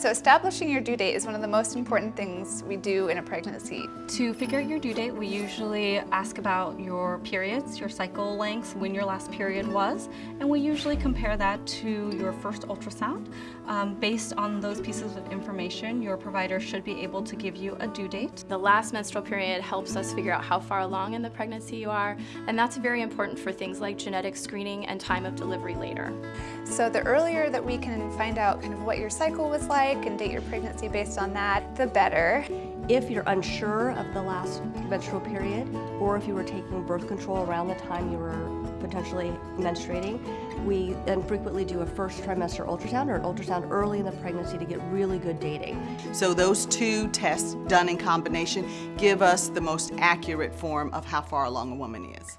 So establishing your due date is one of the most important things we do in a pregnancy. To figure out your due date, we usually ask about your periods, your cycle lengths, when your last period was, and we usually compare that to your first ultrasound. Um, based on those pieces of information, your provider should be able to give you a due date. The last menstrual period helps us figure out how far along in the pregnancy you are, and that's very important for things like genetic screening and time of delivery later. So the earlier that we can find out kind of what your cycle was like, and date your pregnancy based on that, the better. If you're unsure of the last menstrual period, or if you were taking birth control around the time you were potentially menstruating, we then frequently do a first trimester ultrasound or an ultrasound early in the pregnancy to get really good dating. So those two tests done in combination give us the most accurate form of how far along a woman is.